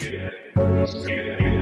Yeah.